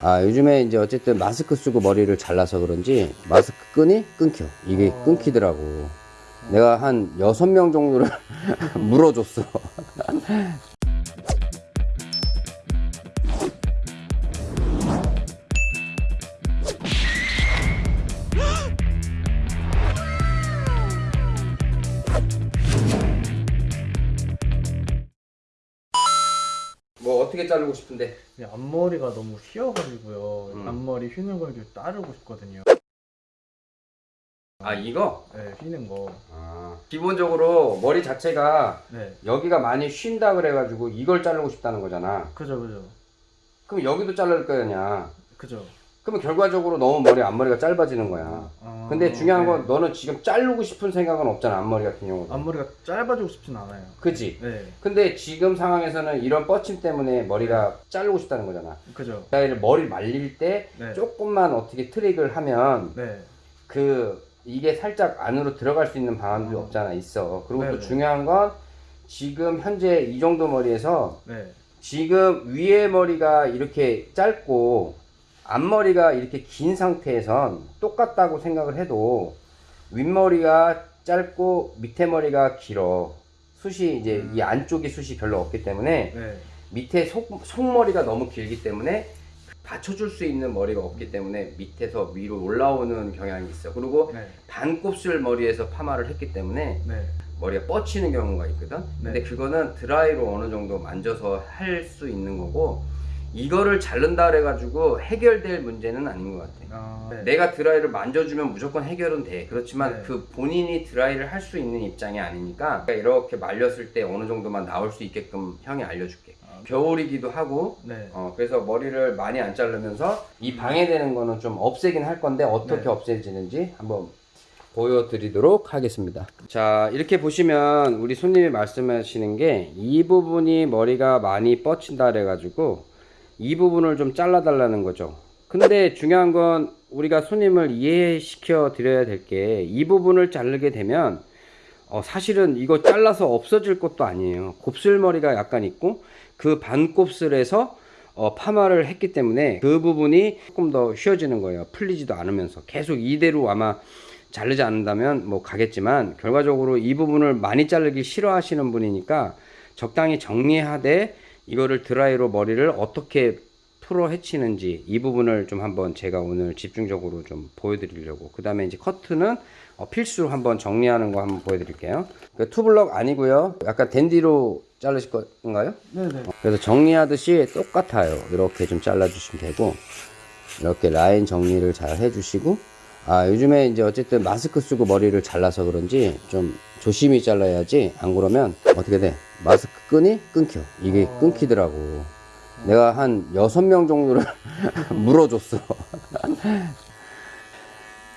아 요즘에 이제 어쨌든 마스크 쓰고 머리를 잘라서 그런지 마스크 끈이 끊겨. 이게 어. 끊기더라고. 내가 한 여섯 명 정도를 물어줬어 뭐 어떻게 자르고 싶은데 앞머리가 너무 휘어가지고요. 음. 앞머리 휘는 걸 좀 따르고 싶거든요. 아 이거? 네, 휘는 거. 아, 기본적으로 머리 자체가 네, 여기가 많이 쉰다 그래가지고 이걸 자르고 싶다는 거잖아 그죠, 그죠, 그럼 여기도 자를 거냐 그죠. 그러면 결과적으로 너무 머리 앞머리가 짧아지는 거야 아, 근데 중요한 건 네. 너는 지금 자르고 싶은 생각은 없잖아 앞머리 같은 경우는 앞머리가 짧아지고 싶진 않아요. 그치? 네, 근데 지금 상황에서는 이런 뻗침 때문에 머리가 자르고 싶다는 거잖아 그죠. 그러니까 머리 말릴 때 네, 조금만 어떻게 트릭을 하면 네, 그 이게 살짝 안으로 들어갈 수 있는 방안도 어. 없잖아 있어 그리고 또 네네. 중요한 건 지금 현재 이 정도 머리에서 네, 지금 위에 머리가 이렇게 짧고 앞머리가 이렇게 긴 상태에선 똑같다고 생각을 해도 윗머리가 짧고 밑에 머리가 길어 숱이 이제 음. 이 안쪽에 숱이 별로 없기 때문에 네, 밑에 속, 속머리가 너무 길기 때문에 받쳐줄 수 있는 머리가 없기 때문에 밑에서 위로 올라오는 경향이 있어 그리고 네, 반곱슬 머리에서 파마를 했기 때문에 네, 머리가 뻗치는 경우가 있거든. 근데 네. 그거는 드라이로 어느 정도 만져서 할 수 있는 거고 이거를 자른다 그래가지고 해결될 문제는 아닌 것 같아. 아, 네. 내가 드라이를 만져주면 무조건 해결은 돼. 그렇지만 네. 그 본인이 드라이를 할 수 있는 입장이 아니니까 이렇게 말렸을 때 어느 정도만 나올 수 있게끔 형이 알려줄게. 아, 겨울이기도 하고 네, 어, 그래서 머리를 많이 안 자르면서 이 방해되는 거는 좀 없애긴 할 건데 어떻게 네. 없애지는지 한번 보여드리도록 하겠습니다. 자, 이렇게 보시면 우리 손님이 말씀하시는 게 이 부분이 머리가 많이 뻗친다 그래가지고 이 부분을 좀 잘라 달라는 거죠. 근데 중요한 건 우리가 손님을 이해시켜 드려야 될 게 이 부분을 자르게 되면 어, 사실은 이거 잘라서 없어질 것도 아니에요. 곱슬머리가 약간 있고 그 반곱슬에서 어, 파마를 했기 때문에 그 부분이 조금 더 쉬워지는 거예요. 풀리지도 않으면서 계속 이대로 아마 자르지 않는다면 뭐 가겠지만 결과적으로 이 부분을 많이 자르기 싫어하시는 분이니까 적당히 정리하되 이거를 드라이로 머리를 어떻게 풀어 헤치는지 이 부분을 좀 한번 제가 오늘 집중적으로 좀 보여드리려고 그 다음에 이제 커트는 어, 필수로 한번 정리하는 거 한번 보여드릴게요 그 투블럭 아니고요 약간 댄디로 자르실 건가요? 네, 네, 그래서 정리하듯이 똑같아요. 이렇게 좀 잘라주시면 되고, 이렇게 라인 정리를 잘 해주시고, 아, 요즘에 이제 어쨌든 마스크 쓰고 머리를 잘라서 그런지 좀 조심히 잘라야지, 안 그러면 어떻게 돼? 마스크 끈이 끊겨. 이게 어. 끊기더라고. 내가 한 여섯 명 정도를 물어줬어.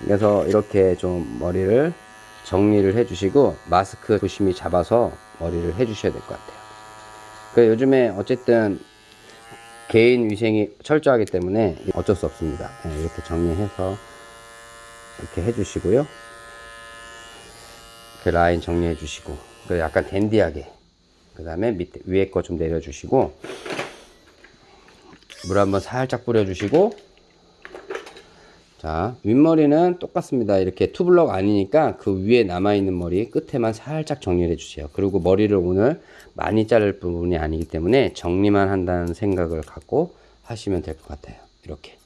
그래서 이렇게 좀 머리를 정리를 해주시고, 마스크 조심히 잡아서 머리를 해주셔야 될 것 같아요. 그 요즘에 어쨌든 개인 위생이 철저하기 때문에 어쩔 수 없습니다. 네, 이렇게 정리해서 이렇게 해주시고요. 이렇게 라인 정리해 주시고, 그 약간 댄디하게. 그 다음에 밑에 위에 거 좀 내려주시고, 물 한번 살짝 뿌려주시고, 자, 윗머리는 똑같습니다. 이렇게 투블럭 아니니까 그 위에 남아있는 머리 끝에만 살짝 정리를 해주세요. 그리고 머리를 오늘 많이 자를 부분이 아니기 때문에 정리만 한다는 생각을 갖고 하시면 될 것 같아요. 이렇게.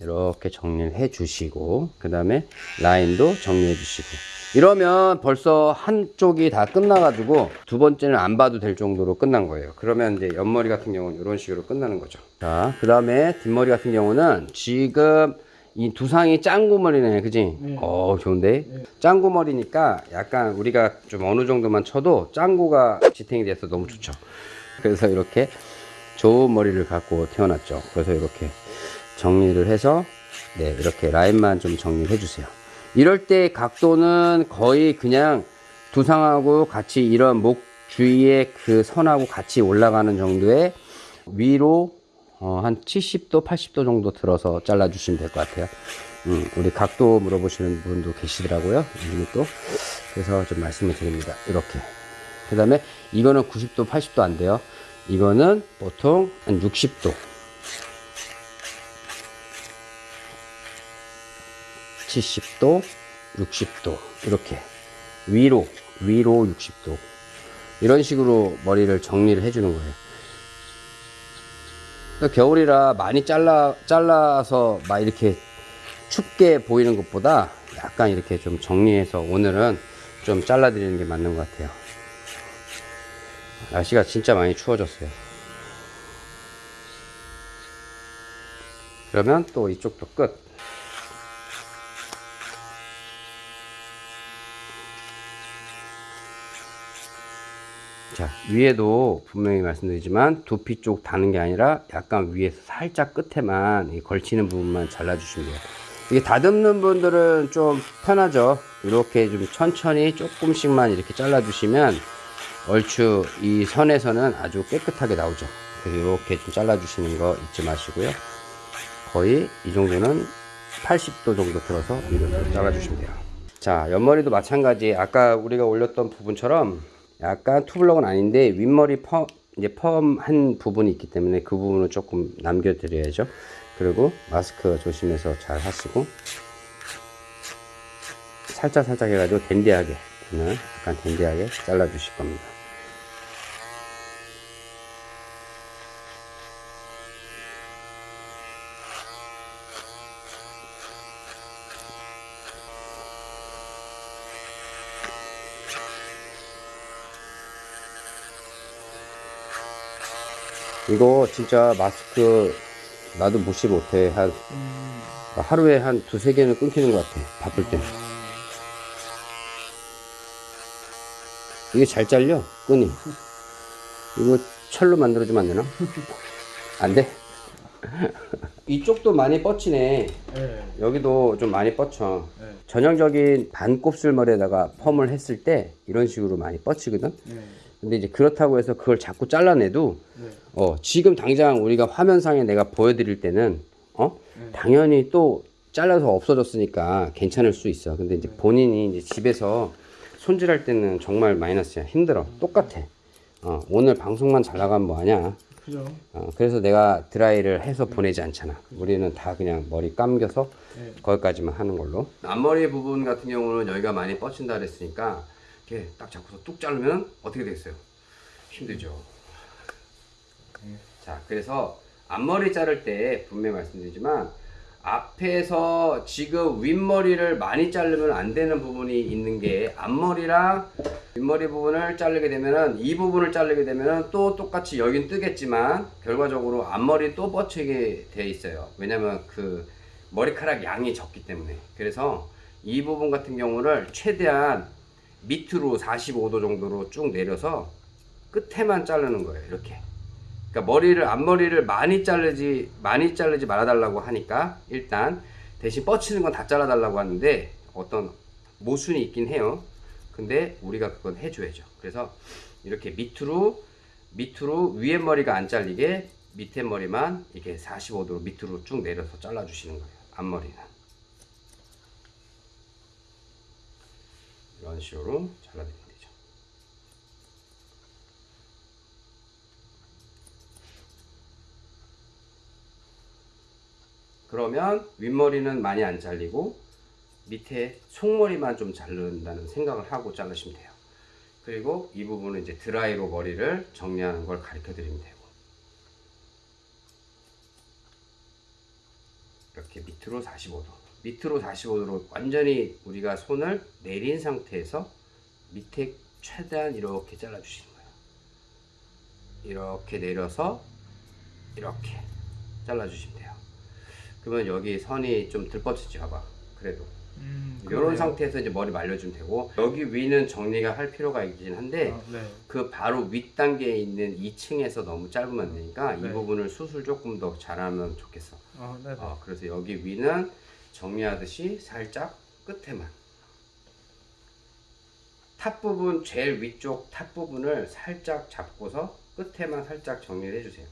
이렇게 정리를 해 주시고, 그 다음에 라인도 정리해 주시고. 이러면 벌써 한쪽이 다 끝나 가지고 두 번째는 안 봐도 될 정도로 끝난 거예요. 그러면 이제 옆머리 같은 경우는 이런 식으로 끝나는 거죠. 자, 그 다음에 뒷머리 같은 경우는 지금 이 두상이 짱구머리네, 그지? 네. 어, 좋은데? 네. 짱구머리니까 약간 우리가 좀 어느 정도만 쳐도 짱구가 지탱이 돼서 너무 좋죠. 그래서 이렇게 좋은 머리를 갖고 태어났죠. 그래서 이렇게 정리를 해서 네, 이렇게 라인만 좀 정리를 해주세요. 이럴 때 각도는 거의 그냥 두상하고 같이 이런 목 주위에 그 선하고 같이 올라가는 정도의 위로 어, 한 70도, 80도 정도 들어서 잘라주시면 될 것 같아요. 음, 우리 각도 물어보시는 분도 계시더라고요. 또. 그래서 좀 말씀을 드립니다. 이렇게. 그 다음에 이거는 90도, 80도 안 돼요. 이거는 보통 한 60도. 70도, 60도. 이렇게. 위로, 위로 60도. 이런 식으로 머리를 정리를 해주는 거예요. 그러니까 겨울이라 많이 잘라, 잘라서 막 이렇게 춥게 보이는 것보다 약간 이렇게 좀 정리해서 오늘은 좀 잘라 드리는 게 맞는 것 같아요. 날씨가 진짜 많이 추워졌어요. 그러면 또 이쪽도 끝. 자, 위에도 분명히 말씀드리지만 두피 쪽 다는 게 아니라 약간 위에서 살짝 끝에만 이 걸치는 부분만 잘라주시면 돼요. 이게 다듬는 분들은 좀 편하죠. 이렇게 좀 천천히 조금씩만 이렇게 잘라 주시면 얼추 이 선에서는 아주 깨끗하게 나오죠. 그래서 이렇게 좀 잘라 주시는 거 잊지 마시고요. 거의 이 정도는 80도 정도 들어서 위로 잘라 주시면 돼요. 자, 옆머리도 마찬가지. 아까 우리가 올렸던 부분처럼 약간 투블럭은 아닌데 윗머리 펌 이제 펌한 부분이 있기 때문에 그 부분을 조금 남겨드려야죠. 그리고 마스크 조심해서 잘 하시고 살짝 살짝 해가지고 댄디하게 오늘 약간 댄디하게 잘라주실 겁니다. 이거 진짜 마스크 나도 무시 못해 한 음, 하루에 한 두세 개는 끊기는 것 같아 바쁠 때 이게 잘 잘려 끈이 이거 철로 만들어주면 안 되나? 안 돼? 이쪽도 많이 뻗치네 네. 여기도 좀 많이 뻗쳐 네. 전형적인 반곱슬머리에다가 펌을 했을 때 이런 식으로 많이 뻗치거든 네. 근데 이제 그렇다고 해서 그걸 자꾸 잘라내도 네. 어, 지금 당장 우리가 화면상에 내가 보여드릴 때는 어? 네. 당연히 또 잘라서 없어졌으니까 괜찮을 수 있어. 근데 이제 본인이 이제 집에서 손질할 때는 정말 마이너스야. 힘들어. 똑같아. 어, 오늘 방송만 잘 나가면 뭐하냐. 그죠. 어, 그래서 내가 드라이를 해서 보내지 않잖아. 우리는 다 그냥 머리 감겨서 네. 거기까지만 하는 걸로. 앞머리 부분 같은 경우는 여기가 많이 뻗친다 그랬으니까 이렇게 딱 잡고서 뚝 자르면 어떻게 되겠어요? 힘들죠. 자, 그래서 앞머리 자를 때 분명히 말씀드리지만 앞에서 지금 윗머리를 많이 자르면 안 되는 부분이 있는 게 앞머리랑 윗머리 부분을 자르게 되면은 이 부분을 자르게 되면은 또 똑같이 여긴 뜨겠지만 결과적으로 앞머리 또 뻗치게 돼 있어요. 왜냐면 그 머리카락 양이 적기 때문에. 그래서 이 부분 같은 경우를 최대한 밑으로 45도 정도로 쭉 내려서 끝에만 자르는 거예요. 이렇게. 그러니까 머리를 앞머리를 많이 자르지 많이 자르지 말아달라고 하니까 일단 대신 뻗치는 건 다 잘라달라고 하는데 어떤 모순이 있긴 해요. 근데 우리가 그건 해줘야죠. 그래서 이렇게 밑으로 밑으로 위에 머리가 안 잘리게 밑에 머리만 이렇게 45도로 밑으로 쭉 내려서 잘라주시는 거예요. 앞머리는 이런 식으로 잘라드리면 되죠. 그러면 윗머리는 많이 안 잘리고 밑에 속머리만 좀 자른다는 생각을 하고 자르시면 돼요. 그리고 이 부분은 이제 드라이로 머리를 정리하는 걸 가르쳐 드리면 되고 이렇게 밑으로 45도 밑으로 45도로 완전히 우리가 손을 내린 상태에서 밑에 최대한 이렇게 잘라 주시는 거예요. 이렇게 내려서 이렇게 잘라 주시면 돼요. 그러면 여기 선이 좀 들뻗치지 봐봐. 그래도 음, 이런. 상태에서 이제 머리 말려주면 되고 여기 위는 정리가 할 필요가 있긴 한데 아, 네. 그 바로 윗 단계에 있는 2층에서 너무 짧으면 안 되니까 이 네. 부분을 수술 조금 더 잘하면 좋겠어. 아, 네. 네. 어, 그래서 여기 위는 정리하듯이 살짝 끝에만 top 부분 제일 위쪽 top 부분을 살짝 잡고서 끝에만 살짝 정리를 해주세요.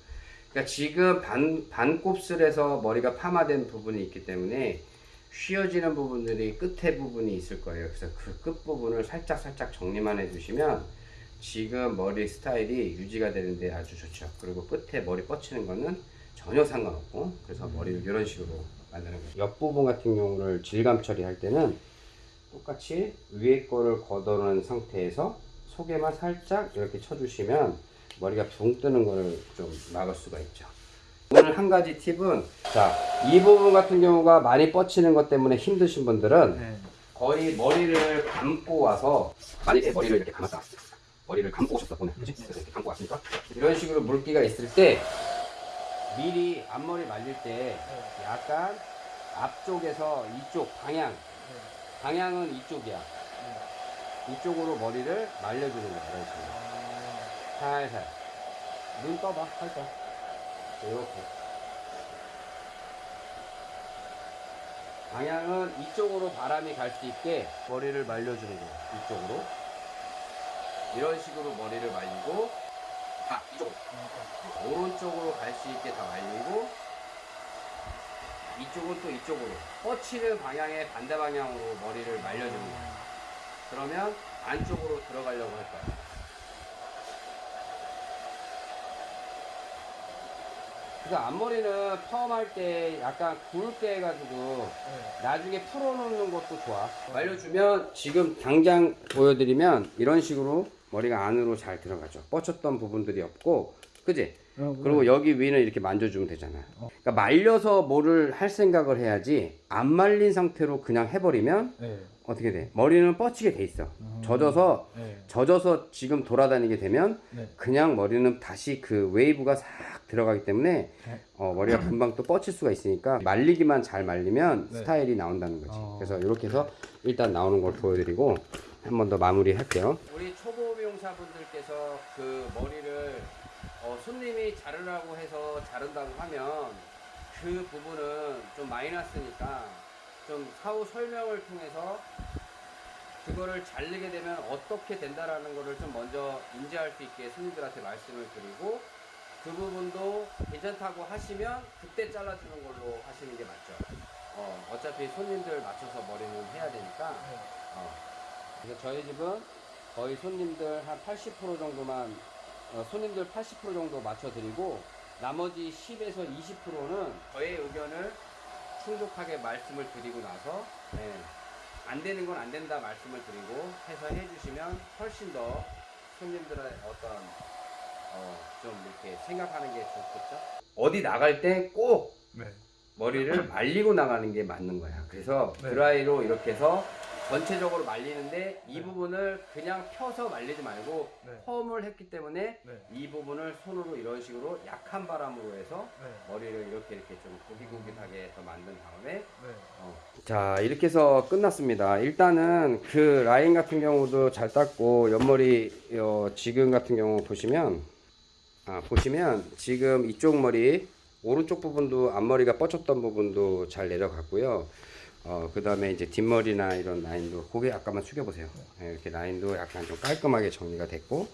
그러니까 지금 반 반곱슬에서 머리가 파마된 부분이 있기 때문에 휘어지는 부분들이 끝에 부분이 있을 거예요. 그래서 그 끝 부분을 살짝 살짝 정리만 해주시면 지금 머리 스타일이 유지가 되는데 아주 좋죠. 그리고 끝에 머리 뻗치는 거는 전혀 상관없고 그래서 머리를 이런 식으로 만드는 거죠. 옆부분 같은 경우를 질감 처리할 때는 똑같이 위에 거를 걷어놓은 상태에서 속에만 살짝 이렇게 쳐주시면 머리가 붕 뜨는 거를 좀 막을 수가 있죠. 오늘 한 가지 팁은 자, 이 부분 같은 경우가 많이 뻗치는 것 때문에 힘드신 분들은 네. 거의 머리를 감고 와서 만약에 머리를 이렇게 감았다 머리를 감고 오셨다 보면 그치? 이렇게 감고 왔으니까 이런 식으로 물기가 있을 때 미리 앞머리 말릴 때 약간 앞쪽에서 이쪽 방향. 방향은 이쪽이야. 이쪽으로 머리를 말려주는 거야 이런 식으로 살살. 눈 떠봐 살짝. 이렇게. 방향은 이쪽으로 바람이 갈 수 있게 머리를 말려주는 거예요. 이쪽으로. 이런 식으로 머리를 말리고, 아, 이쪽으로. 오른쪽으로 갈 수 있게 다 말리고, 이쪽은 또 이쪽으로. 뻗치는 방향의 반대 방향으로 머리를 말려주는 거예요. 그러면 안쪽으로 들어가려고 할 거예요. 그래서 앞머리는 펌할 때 약간 굵게 해가지고 나중에 풀어놓는 것도 좋아. 말려주면 지금 당장 보여드리면 이런 식으로 머리가 안으로 잘 들어가죠. 뻗쳤던 부분들이 없고, 그지? 그리고 여기 위는 이렇게 만져주면 되잖아. 그러니까 말려서 뭐를 할 생각을 해야지 안 말린 상태로 그냥 해버리면 네. 어떻게 돼? 머리는 뻗치게 돼 있어. 젖어서 네. 젖어서 지금 돌아다니게 되면 네. 그냥 머리는 다시 그 웨이브가 싹 들어가기 때문에 네. 어, 머리가 금방 또 뻗칠 수가 있으니까 말리기만 잘 말리면 네. 스타일이 나온다는 거지. 어. 그래서 이렇게 해서 일단 나오는 걸 보여드리고 한 번 더 마무리 할게요. 우리 초보 미용사분들께서 그 머리를 어, 손님이 자르라고 해서 자른다고 하면 그 부분은 좀 마이너스니까 좀 사후 설명을 통해서 그거를 자르게 되면 어떻게 된다라는 거를 좀 먼저 인지할 수 있게 손님들한테 말씀을 드리고 그 부분도 괜찮다고 하시면 그때 잘라주는 걸로 하시는 게 맞죠. 어, 어차피 손님들 맞춰서 머리는 해야 되니까. 어. 그래서 저희 집은 거의 손님들 한 80% 정도만 어, 손님들 80% 정도 맞춰드리고 나머지 10에서 20%는 저의 의견을 충족하게 말씀을 드리고 나서 예, 안 되는 건 안 된다 말씀을 드리고 해서 해주시면 훨씬 더 손님들의 어떤 어, 좀 이렇게 생각하는 게 좋겠죠. 어디 나갈 때꼭 네. 머리를 말리고 나가는 게 맞는 거야. 그래서 네. 드라이로 이렇게 해서 전체적으로 말리는데 이 부분을 그냥 펴서 말리지 말고 네. 펌을 했기 때문에 네. 이 부분을 손으로 이런 식으로 약한 바람으로 해서 네. 머리를 이렇게 이렇게 좀 고기고기하게 더 만든 다음에 네. 자 이렇게 해서 끝났습니다 일단은 그 라인 같은 경우도 잘 땄고 옆머리 어, 지금 같은 경우 보시면 아, 보시면 지금 이쪽 머리 오른쪽 부분도 앞머리가 뻗쳤던 부분도 잘 내려갔고요. 어, 그 다음에 이제 뒷머리나 이런 라인도 고개 약간만 숙여보세요. 네, 이렇게 라인도 약간 좀 깔끔하게 정리가 됐고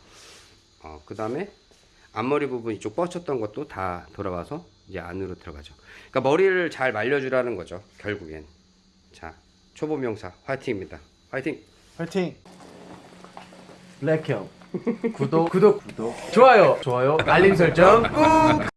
어, 그 다음에 앞머리 부분 이쪽 뻗쳤던 것도 다 돌아와서 이제 안으로 들어가죠. 그러니까 머리를 잘 말려주라는 거죠 결국엔. 자 초보 명사 화이팅입니다. 화이팅! 파이팅. 블랙형. 구독 구독 구독. 좋아요. 좋아요 알림 설정 꾹